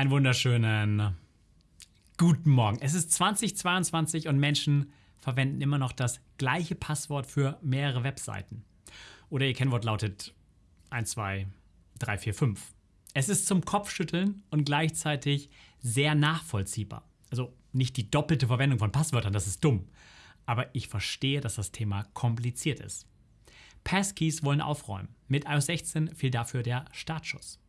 Einen wunderschönen guten Morgen. Es ist 2022 und Menschen verwenden immer noch das gleiche Passwort für mehrere Webseiten. Oder ihr Kennwort lautet 1, 2, 3, 4, 5. Es ist zum Kopfschütteln und gleichzeitig sehr nachvollziehbar. Also nicht die doppelte Verwendung von Passwörtern, das ist dumm. Aber ich verstehe, dass das Thema kompliziert ist. Passkeys wollen aufräumen. Mit iOS 16 fiel dafür der Startschuss.